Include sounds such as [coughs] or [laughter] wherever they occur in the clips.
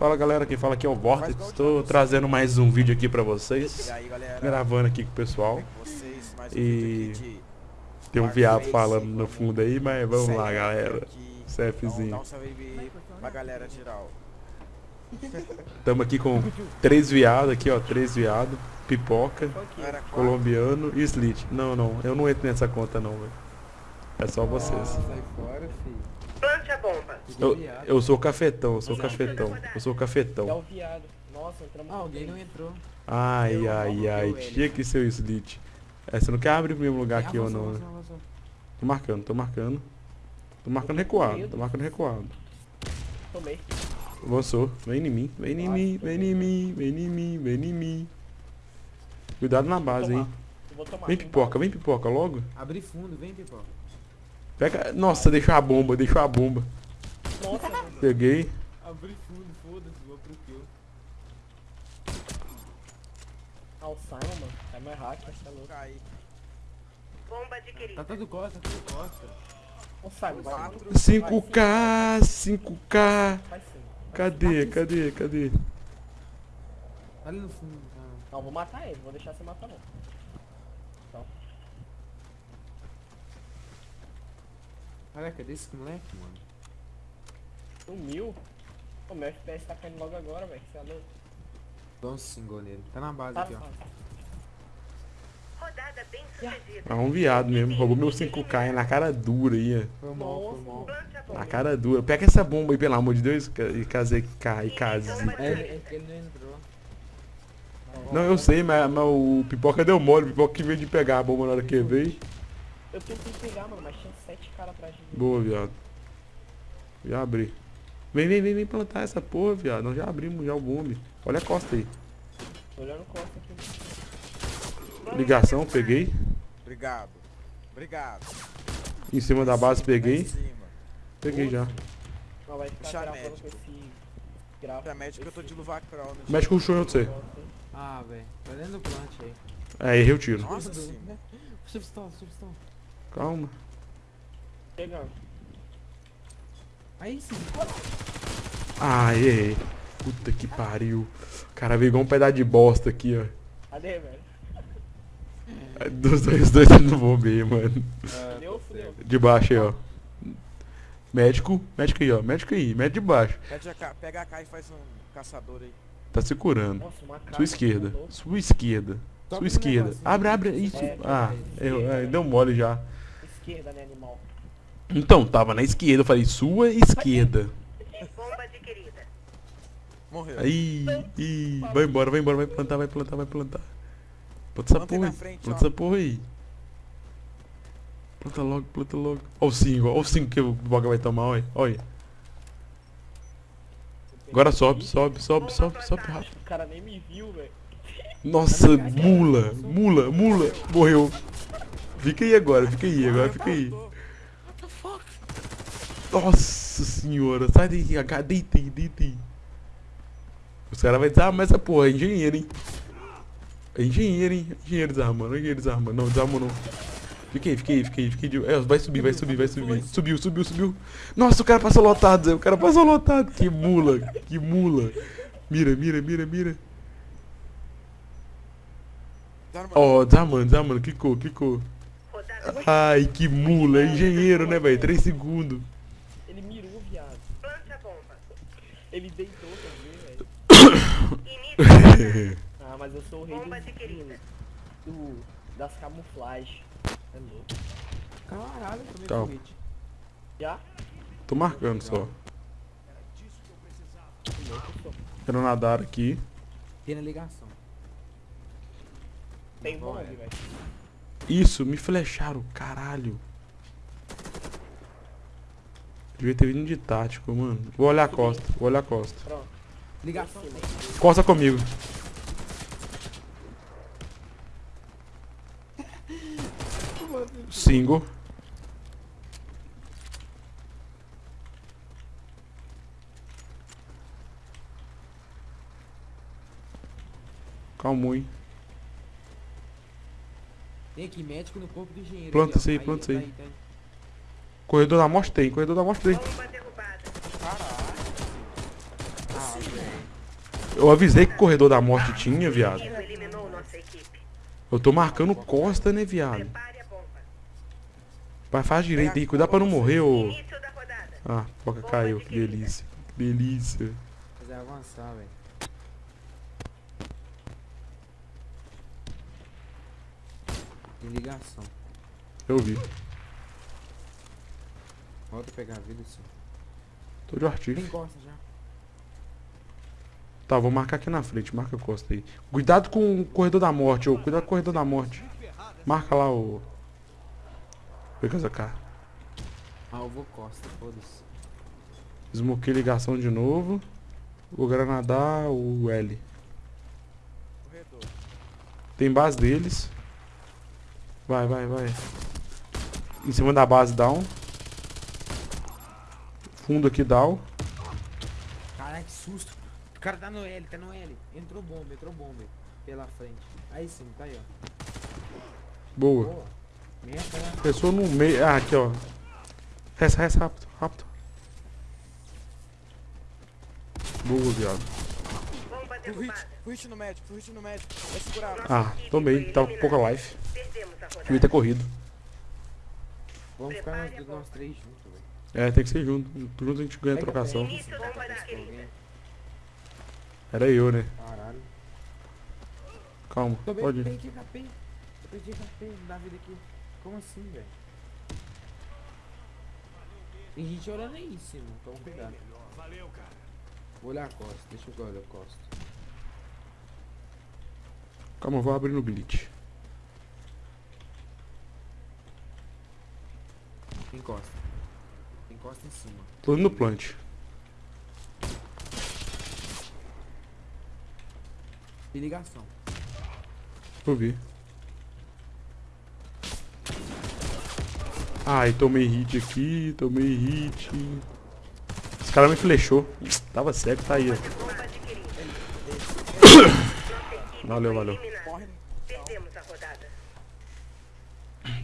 Fala galera, quem fala aqui é o Vortex. Estou trazendo mais um vídeo aqui pra vocês. Gravando aqui com o pessoal. E- Tem um viado falando no fundo aí, mas vamos lá galera. CFzinho. Estamos [laughs] aqui com três viados aqui, ó. Três viados. Pipoca, quatro. colombiano e slit. Não, não, eu não entro nessa conta não, velho. É só vocês. Bomba. Eu, eu sou cafetão, eu sou cafetão. Eu sou É o cafetão. viado. Nossa, entramos Ah, alguém não entrou. Ai, ai, ai. Tinha que ser o slit. É, você não quer abrir o mesmo lugar aqui ou não? né? avançou, avançou. Tô marcando, tô marcando. Tô marcando recuado, tô marcando recuado. Tomei. Avançou. Vem em mim, vem em mim, vem em mim, vem em mim, vem em mim. Cuidado na base, hein. Vem pipoca, vem pipoca logo. Abre fundo, vem, pipoca. Pega. Nossa, deixou a bomba, deixou a bomba. Nossa, Peguei. Abre fundo, foda-se, vou pro kill. ah, o Simon, mano. É mais hack, mas tá louco. Cai. Bomba adquirida. Tá todo costa, tá todo costa. O Simon, vai. Quatro. 5k, 5k. Vai sim. Cadê, cadê, cadê? Tá ali no fundo, tá. Não, vou matar ele. Vou deixar você matar não. Olha, cadê esse moleque, mano? Sumiu. O meu FPS tá caindo logo agora, velho. Você é louco. Dá um single nele. Tá na base Tá aqui, ó. Rodada bem sucedida. É um viado mesmo, roubou meu 5k na cara dura aí, Foi mal, foi mal. Na cara dura. Pega essa bomba aí, pelo amor de Deus, e casei K e case. É, ele, ele não entrou. Não, eu sei, mas, mas o pipoca deu mole, o pipoca que veio de pegar a bomba na hora que veio. Eu tentei pegar, mano, mas tinha sete caras atrás de mim. Boa, viado. Já abri. Vem, vem, vem, vem plantar essa porra, viado. Nós já abrimos já o bombe. Olha a costa aí. Tô olhando costa aqui. Ligação, peguei. Obrigado. Obrigado. Em cima da base, peguei. Peguei já. Não, vai ficar médico. com esse... Grava. Pra médico eu tô de luvacrol, né? Mexe com o chão, eu sei. Ah, velho. Tá dentro do plant aí. É, errei o tiro. Nossa senhora. Substão, substão. Calma. Chegando. Aí sim. Ah, errei. Puta que pariu. O cara veio igual um pedaço de bosta aqui, ó. Cadê, velho? É, Dos dois, os dois no bombe aí, mano. Fudeu, fudeu. De baixo aí, ó. Médico, médico aí, ó. Médico aí, médico de baixo. A Pega a K e faz um caçador aí. Tá se curando. Nossa, uma cara. Sua esquerda. Sua esquerda. Sua esquerda. Abre, abre. Isso. É, Ah, errou. É, deu mole já. Esquerda, né, animal? Então, tava na esquerda. Eu falei, sua esquerda. Bomba adquirida. Morreu. Aí, ih, vai embora, vai embora, vai plantar, vai plantar, vai plantar. Planta essa Planta aí porra aí. frente, Planta ó. essa porra aí. Planta logo, planta logo. Ó o 5, ó o 5 que o Boga vai tomar, olha. Olha. Agora sobe, sobe, sobe, sobe, sobe rápido. O cara nem me viu, velho. Nossa, mula, mula, mula. Morreu. Fica aí agora, fica aí, agora fica aí. Nossa senhora, sai daí, H, deita aí, deita aí. Os caras vão desarmar essa porra, é engenheiro, hein? É engenheiro, hein? Engenheiro desarmando, engenheiro desarmando. Não, desarmou não. Fica aí, fica aí. de- É, vai subir, vai subir, vai subir. Subiu, subiu, subiu. Nossa, o cara passou lotado, Zé. O cara passou lotado. Que mula, que mula. Mira, mira, mira, mira. Ó, desarmando, desarmando. Clicou, clicou. Ai, que mula. É engenheiro, né, velho? 3 segundos. Ele mirou, viado. plante a bomba. Ele deitou também, velho. [laughs] Ah, mas eu sou o rei adquirida. do, das camuflagens. É louco. Caralho, tomei Calma. com hit. Já? Tô marcando só. Eu. Quero nadar aqui. Tem na ligação. Tem Bom, bomba, é. velho. Isso, me flecharam, caralho. Devia ter vindo de tático, mano. Vou olhar a costa, vou olhar a costa. Ligação. Costa comigo. Single. Calma aí. Tem aqui médico no corpo do engenheiro. Planta isso aí, planta isso aí. tá tá aí. Corredor da morte tem, corredor da morte tem. Eu avisei que o corredor da morte tinha, viado. Eu tô marcando costa, né, viado? A. Vai, faz direito aí, cuidado pra não morrer, ô. Ah, foca caiu, que delícia. Que delícia. Fazer avançar, velho. Tem ligação. Eu vi. Volta a pegar a vida, sim. Tô de Tem artifício. costa já. Tá, vou marcar aqui na frente, marca a costa aí. Cuidado com o corredor da morte, ô. Cuidado com o corredor da morte. Marca lá o. Pega essa cá. Ah, eu vou costa, foda-se. Smoquei ligação de novo. Vou granadar o L. Corredor. Tem base deles. Vai, vai, vai. Em cima da base down. Fundo aqui down. Caralho, que susto. O cara tá no L, tá no L. Entrou bomba, entrou bomba. Pela frente. Aí sim, tá aí, ó. Boa. Boa. Né? Pessoa no meio. Ah, aqui, ó. Resta, resta, rápido, rápido. Boa, viado. Full hit, full hit no médico, full hit no médico. Vai segurar. Ah, tomei. Tava com pouca life. Devia ter corrido. Vamos ficar nós, três juntos, velho. É, tem que ser junto. Junto a gente ganha a trocação. Era eu, né? Caralho. Calma, bem, pode ir. perdi HP. Eu perdi HP da vida aqui. Como assim, velho? Tem gente olhando aí em cima, toma cuidado. Vou olhar a costa, deixa eu olhar a costa. Calma, eu vou abrir no glitch. Tem costa. Tem costa em cima. Tô indo no plant. Tem ligação. Eu vi. Ai, tomei hit aqui, tomei hit. Esse cara me flechou. Tava cego, tá aí, ó. Bomba adquirida. Nossa equipe Valeu, valeu. eliminada. Morre. Perdemos a rodada.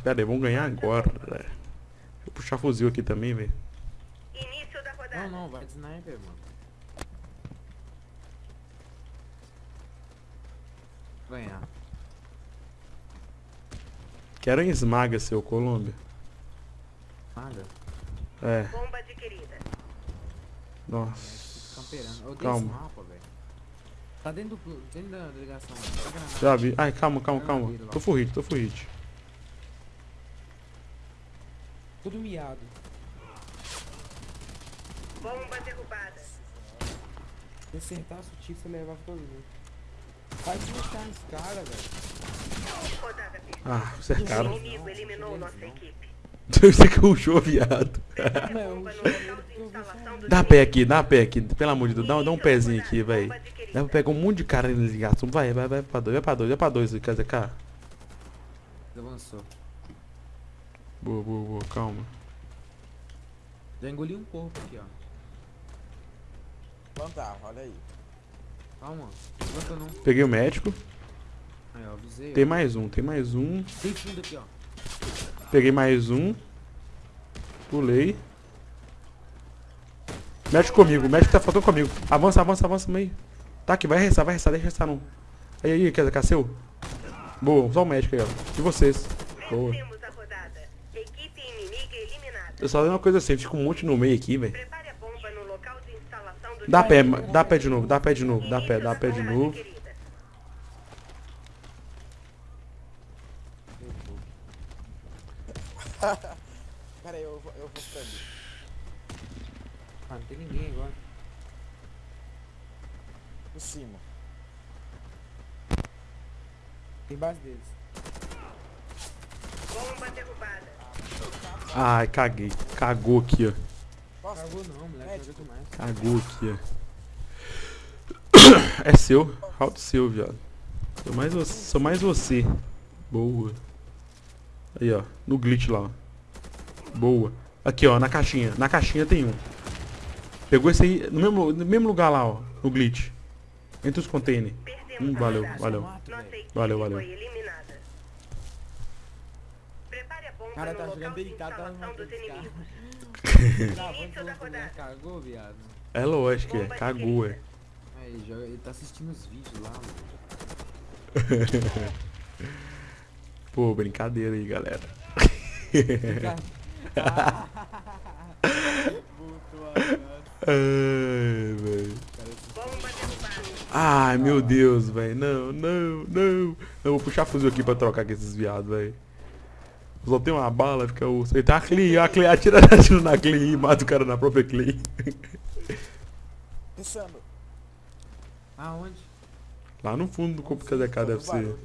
Pera aí, vamos ganhar agora, velho. Deixa eu puxar fuzil aqui também, velho. Início da rodada. Não, não, vai de sniper, mano. Ganhar. Quero em esmaga, seu Colômbia. Nada. É, Bomba adquirida. nossa. Eu odeio Calma. esse mapa, velho. Tá dentro do dentro da ligação. Tá granada. Já vi. Ai, calma, calma, calma. Tô full hit, tô full hit. Tudo miado. Bomba derrubada. Se acertasse o tiro, você levava todo mundo. Vai desmontar esse cara, velho. Ah, cercaram. O inimigo eliminou nossa equipe. Você [laughs] que rushou, viado. Dá pé aqui, dá pé aqui. Pelo amor de Deus, dá, dá um pezinho aqui, velho. Dá pra pegar um monte de cara na ligação. Vai, vai, vai pra dois, vai pra dois, vai pra dois, KZK. Avançou. Boa, boa, boa, calma. Já engoli um corpo aqui, ó. Plantar, olha aí. Calma. Levanta não. Peguei o médico. Aí, ó, avisei. ó. Tem mais um, tem mais um. Tem fundo aqui, ó. Peguei mais um. Pulei. Médico comigo, médico tá faltando comigo. Avança, avança, avança meio. Tá aqui, vai restar, vai restar, deixa restar não. Aí, aí, KZK, seu. Boa, só o médico aí, ó. E vocês. Boa. Eu só dei uma coisa assim, fica um monte no meio aqui, velho. Dá pé, dá pé de novo, dá pé de novo, dá pé, dá pé de novo. adquirida. [laughs] Pera aí, eu, vou- eu vou ficar ali. Ah, não tem ninguém agora. Por cima. Tem base deles. Bomba derrubada. Ai, caguei. Cagou aqui, ó. Cagou não, moleque. Médico. Joga demais. Cagou aqui, ó. [coughs] É seu. Alto seu, viado. Sou mais você. Sou mais você. Boa. Aí, ó. No glitch lá, ó. Boa. Aqui, ó. Na caixinha. Na caixinha tem um. Pegou esse aí. No mesmo, no mesmo lugar lá, ó. No glitch. Entre os containers. Hum, valeu, valeu. Valeu, valeu. foi eliminada. Prepare a bomba Cara, tá jogando de deitado, [laughs] tá rodada. Cagou, viado. É lógico, é. Cagou, é. ele tá assistindo os vídeos lá, mano. [laughs] Pô, brincadeira aí, galera. Ai, [laughs] velho. Ai, meu Deus, velho. Não, não, não. Eu vou puxar fuzil aqui pra trocar com esses viados, velho. Só tem uma bala, fica o. Ele tá a Clay, a Clay atira, atira na Clay e mata o cara na própria Clay. Pensando. Aonde? Lá no fundo do corpo que a DK deve ser.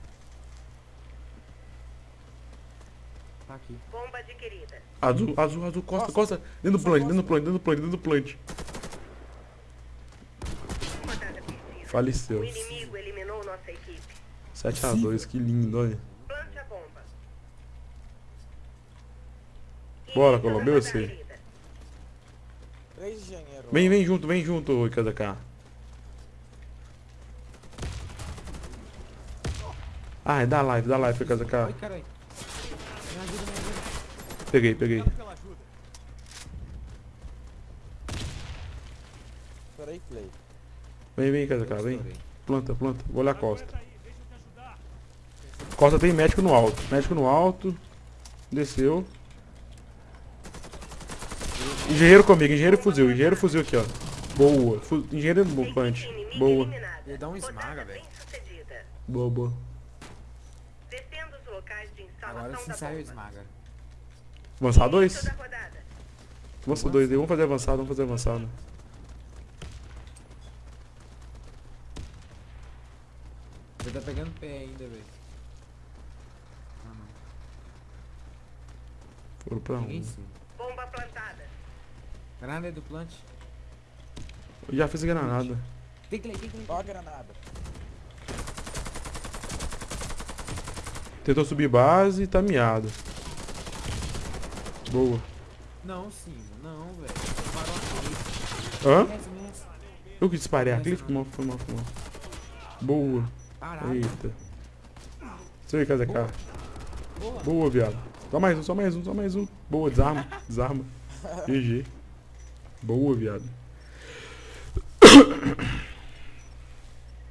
Tá aqui. Bomba adquirida. Azul, azul, azul, costa, Nossa. costa. Dentro do plant, dentro do plant, dentro do plant, dentro do plant. Faleceu. O inimigo eliminou nossa equipe. 7x2, que lindo, olha. Plante a bomba. Bora, Colombo, eu sei. engenheiros. Vem, vem junto, vem junto, ô KZK. Ai, dá live, dá live, Ai, KZK. caralho. Me ajuda, me ajuda. Peguei, peguei. Peraí, Clay. Vem, vem, KZK, vem. Estourei. Planta, planta. Vou olhar a costa. Costa tem médico no alto. Médico no alto. Desceu. Engenheiro comigo, engenheiro fuzil, engenheiro fuzil aqui, ó. Boa. Fu engenheiro no Equipe punch. Boa. Ele dá um esmaga, velho. Boa, boa. Descendo os locais de instalação Agora sim da saiu o esmaga. Avançar dois? Avança dois aí. Vamos fazer avançado, vamos fazer avançado. Ele tá pegando pé ainda, velho. Ah, não. Foram pra um. Bomba plantada. Granada do plant. Eu já fiz granada. Tem Clay, tem Clay. Ó a granada. Tentou subir base e tá miado. Boa. Não, sim, não, velho. Parou aqui. Hã? Eu que disparei a? Foi mal, foi mal, foi mal. Boa. Parado. Eita. Isso aí, KZK. Boa. Boa, viado. Só mais um, só mais um, só mais um. Boa, desarma, desarma. [laughs] GG. Boa, viado.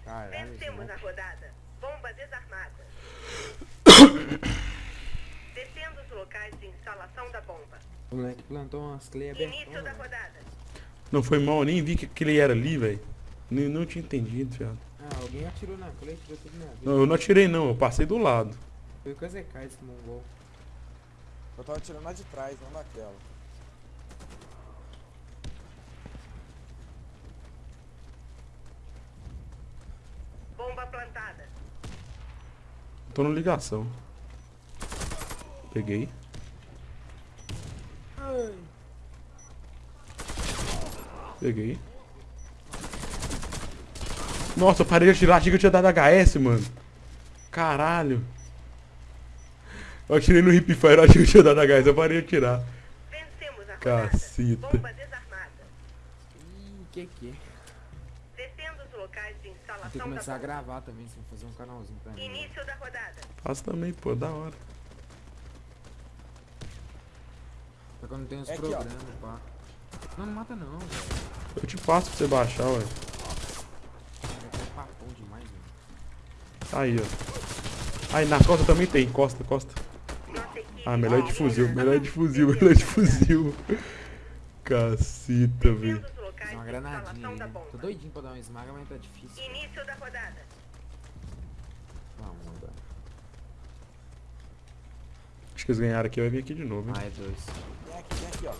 Caralho, Vencemos esse a rodada. Bomba desarmada. Descendo os locais de instalação da bomba. O moleque plantou umas abertas. Início da rodada. Não foi mal, nem vi que, que ele era ali, velho. Nem não tinha entendido, viado. Ah, alguém atirou na Clay, tirou tudo na vida. Não, eu não atirei não, eu passei do lado. Foi o KZK esse mongol. Eu tava tirando lá de trás, não daquela. Bomba plantada. Tô no ligação. Peguei. Peguei. Nossa, eu parei de atirar, achei que eu tinha dado HS, mano. Caralho. Eu atirei no hip fire, eu achei que eu tinha dado HS, eu parei de atirar. Vencemos a rodada. Caceta. Bomba desarmada. Ih, que que? Descendo os locais de Vou ter que começar a gravar também, sem fazer um canalzinho pra mim. Início da rodada. Faço também, pô, da hora. Só que eu não tenho os É aqui, programas, pá. Não, não mata não, velho. Eu te passo pra você baixar, ué. É é. Aí, ó. Aí, na costa também tem, costa, costa. Ah, melhor de fuzil, melhor de fuzil, [laughs] melhor de fuzil. Cacita, velho. Tem uma granadinha né? Tô doidinho pra dar uma esmaga, mas tá difícil. Início da rodada. Vamos. Acho que eles ganharam aqui, vai vir aqui de novo, hein? Ah, é dois. Vem aqui, vem aqui,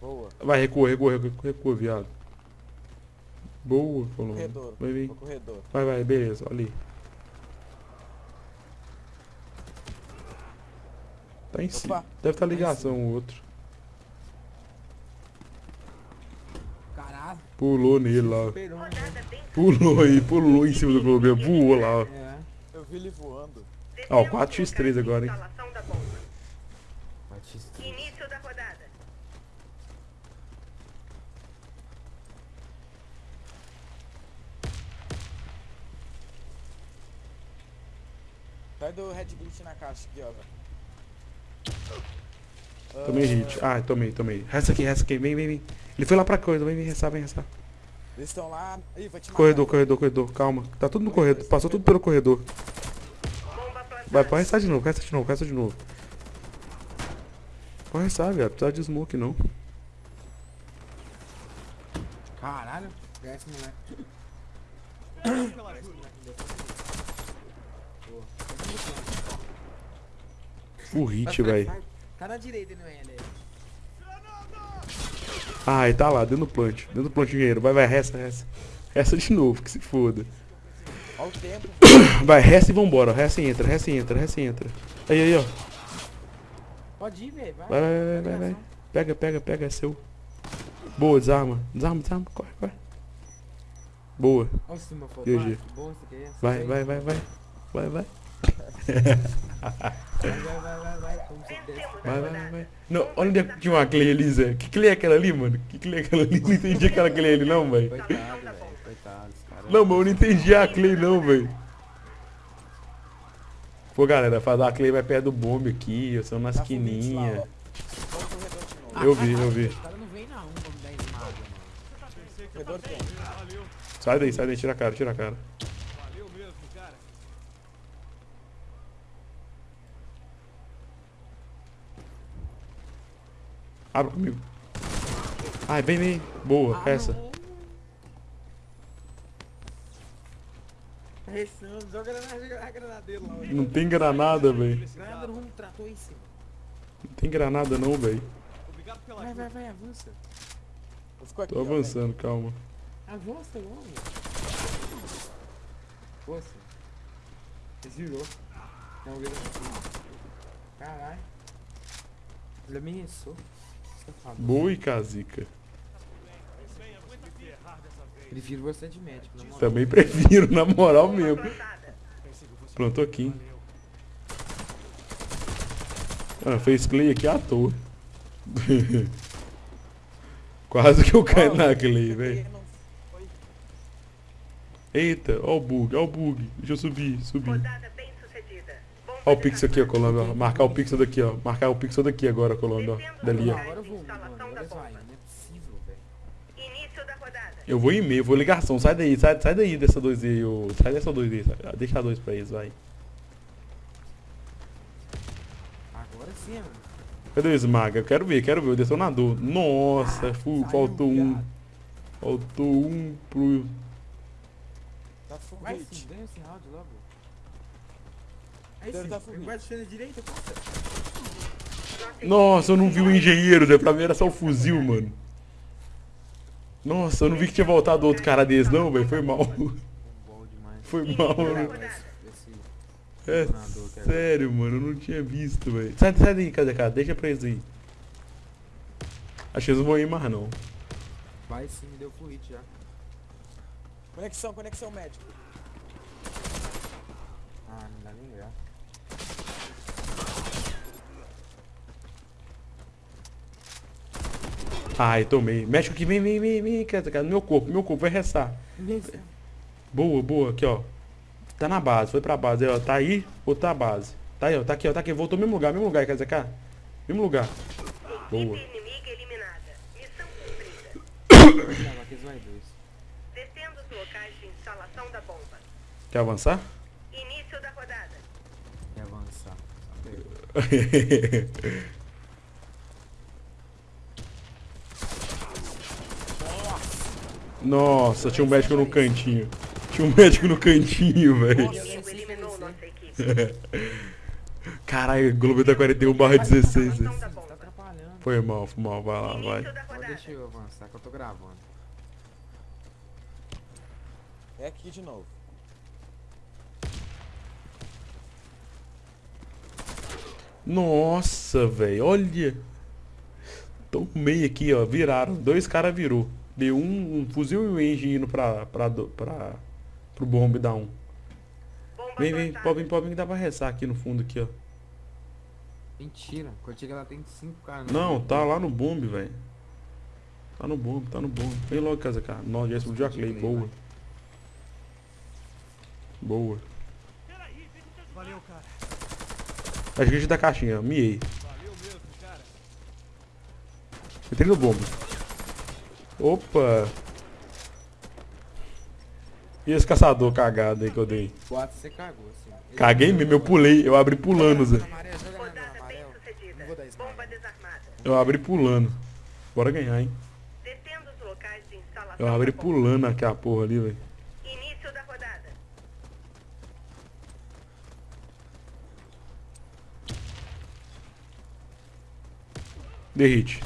ó. Boa. Vai, recua, recua, recua, recua, viado. Boa, Colombo. Corredor. Vai vir. No corredor. Vai, vai, beleza, olha ali. Tá em cima. Deve estar ligação o outro. Caralho. Pulou nele lá. Né? Pulou aí, pulou em cima do Colombo. Voou lá, ó. É. Eu vi ele voando. Ó, os 4x3 locais de agora, hein? Instalação da bomba. Batista. Início da rodada. Sai do Red Glitch na caixa aqui, ó. Tomei Ah, hit. Ah, tomei, tomei. Resta aqui, resta aqui. Vem, vem, vem. Ele foi lá pra coisa. Vem, vem, resta, vem, resta. Eles estão lá. Ih, vai te matar. Corredor, corredor, corredor. Calma. Tá tudo no corredor. Passou tudo pelo corredor. Vai, pode restar de novo, resta de novo, resta de novo. Pode restar, velho. Precisa de smoke, não. Caralho. Pega esse moleque. [coughs] Full hit, velho. Tá na direita, não é, ele? Ah, ele tá lá, dentro do plant. Dentro do plant engenheiro. Vai, vai, resta, resta. Resta de novo, que se foda. Olha o tempo. [coughs] Vai, resta e vambora. Resta e entra, resta e entra, resta e entra. Aí, aí, ó. Pode ir, velho. Vai, Vai, vai, vai, vai, vai. Pega, pega, pega, é seu. Boa, desarma. Desarma, desarma. Corre, corre. Boa. Olha o cima, pô. GG. Vai. Vai, vai, vai, vai. Vai, vai. Vai, vai, vai, vai, vai. Como você desce. Vai, vai, vai, vai. Não, olha onde é que tinha uma Clay ali, Zé. Que Clay é aquela ali, mano? Que Clay é aquela ali? Não entendi aquela Clay ali, não, velho. Coitado, velho. Coitado, esse cara. Não, mas eu não entendi a Clay, não, velho. Pô, galera, fazer a Clay vai perto do bombe aqui, eu sou na Tá novo. Eu vi, eu vi. Os caras não vêm na 1 pra me dar esmaga, mano. Corredor tem. Sai daí, sai daí, tira a cara, tira a cara. Abra comigo. Ai, vem, vem. Boa, essa. Restando, joga a granadeira lá. Não tem granada, velho. Não tem granada não, velho. Vai, vai, vai, avança. Tô avançando, calma. Avança logo. Força. Desvirou. Não, virou. Caralho. Ele ameaçou. Boa e casica. Prefiro você de médico, na moral. Também prefiro, na moral mesmo. Plantou aqui. Ah, fez clay aqui à toa. [laughs] Quase que eu caio na clay, velho. Eita, ó o bug, ó o bug. Deixa eu subir, subir. Rodada bem sucedida. Bomba Ó o pixel aqui, ó. Colômbia. ó. Marcar o pixel daqui, ó. Marcar o pixel daqui agora, Colômbia, ó. Dali, ó. eu vou, é possível, velho. Início da rodada. Eu vou em meio, vou ligação. Sai daí, sai, sai daí dessa 2 aí, ô. Sai dessa 2 aí. sai. Ah, Deixa a 2 pra eles, vai. Agora sim, mano. Cadê o Smaga? Eu quero ver, quero ver. O detonador. Nossa, fu- Saiu, faltou um. viado. Faltou um pro. Tá ganha esse round logo. Aí tá vai deixando direita, passa. Nossa, eu não vi o engenheiro, né? Pra mim era só o fuzil, mano. Nossa, eu não vi que tinha voltado outro cara desse, não, velho. Foi mal. Foi mal, mano. É é- sério, mano. Eu não tinha visto, velho. Sai, sai daí, cadê, cara? Deixa pra eles aí. Acho que eles não vão ir mais, não. Vai sim, me deu full hit já. Conexão, conexão médico. Ah, não dá nem graça. Ai, tomei. Mexe aqui, vem, vem, vem, vem, cara. Meu corpo, meu corpo, vai restar. Boa, boa, aqui, ó. Tá na base, foi pra base, aí, ó. Tá aí ou tá a base? Tá aí, ó. Tá aqui, ó. Tá aqui. Voltou no mesmo lugar, mesmo lugar, quer dizer, cara. Mesmo lugar. Boa. Equipe inimiga eliminada. Missão [coughs] cumprida. Não, aqui vai dois. Descendo os locais de instalação da bomba. Quer avançar? Início da rodada. E avançar. [laughs] Só pegou. Nossa, tinha um médico no cantinho. Tinha um médico no cantinho, velho. [laughs] Caralho, Globo tá 41 barra 16. Instalação da Tá atrapalhando. Foi mal, foi mal, vai lá, vai. Deixa eu avançar que eu tô gravando. É aqui de novo. Nossa, velho, olha. Tomei aqui, ó, viraram. Dois caras virou. Deu um, um fuzil e um engine indo pra, pra, do- pra, pro bombe dar um. Bomba Vem, vem, pode vir, pode vir que dá pra rezar aqui no fundo aqui, ó. Mentira, chega lá tem cinco caras. Não, tá lá no bombe, velho. Tá no bombe, tá no bombe. Vem logo, casa, cara. Nossa, já explodiu a Clay, boa. Boa. Valeu, cara. Acho que a gente da caixinha, miei. Valeu mesmo, cara. Entrei no bombe. Opa! E esse caçador cagado aí que eu dei? Boato, você cagou, assim. Caguei mesmo, eu pulei, eu abri pulando, Zé. Bomba desarmada. Eu abri pulando. Bora ganhar, hein? Detendo os locais de instalação Eu abri pulando aquela porra ali, velho. Início da rodada. Derrite.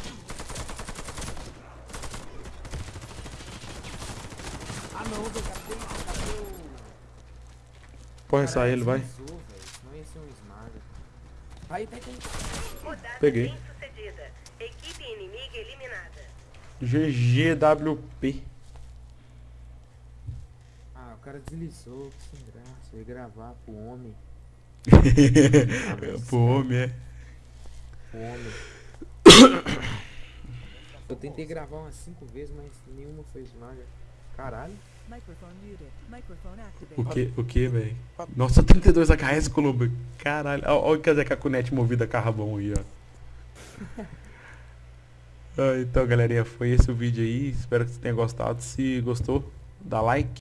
Ah não, velho, cadê? Cadê o... Pode sair Caralho, ele, vai. deslizou, velho. Senão ia ser um esmaga. Aí, tá aqui. Rodada Peguei. bem sucedida. Equipe inimiga eliminada. GGWP. Ah, o cara deslizou, que sem graça. Eu ia gravar pro homem. [laughs] Pro homem, é. Pro homem. Eu tentei gravar umas 5 vezes, mas nenhuma foi esmaga. Caralho. Microphone muted. Microphone activated. O que, o que, velho? Nossa, 32 AKS, Colombo. Caralho. Olha o que a cunete movida a carvão aí, ó. [laughs] Ah, então, galerinha, foi esse o vídeo aí. Espero que você tenha gostado. Se gostou, dá like.